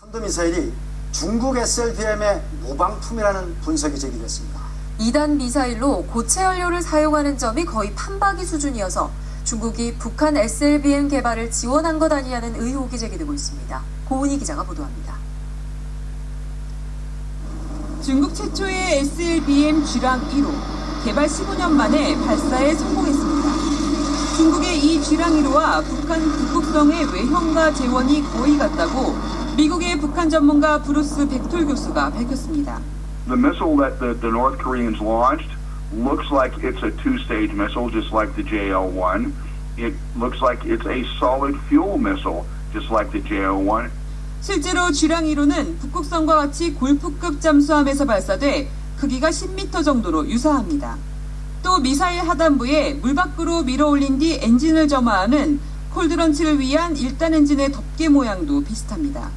탄도미사일이 중국 SLBM의 모방품이라는 분석이 제기됐습니다. 2단 미사일로 고체 연료를 사용하는 점이 거의 판박이 수준이어서 중국이 북한 SLBM 개발을 지원한 것 아니냐는 의혹이 제기되고 있습니다. 고은희 기자가 보도합니다. 중국 최초의 SLBM 쥐랑 1호 개발 15년 만에 발사에 성공했습니다. 중국의 이 쥐랑 1호와 북한 북극성의 외형과 제원이 거의 같다고 미국의 북한 전문가 브루스 백톨 교수가 밝혔습니다. The missile that the, the North Koreans launched looks like it's a two-stage missile, just like the JL-1. It looks like it's a solid fuel missile, just like the JL-1. 실제로 쥐랑 1호는 북극성과 같이 골프급 잠수함에서 발사돼 크기가 10m 정도로 유사합니다. 또 미사일 하단부에 물 밖으로 밀어 올린 뒤 엔진을 점화하는 콜드런치를 위한 1단 엔진의 덮개 모양도 비슷합니다.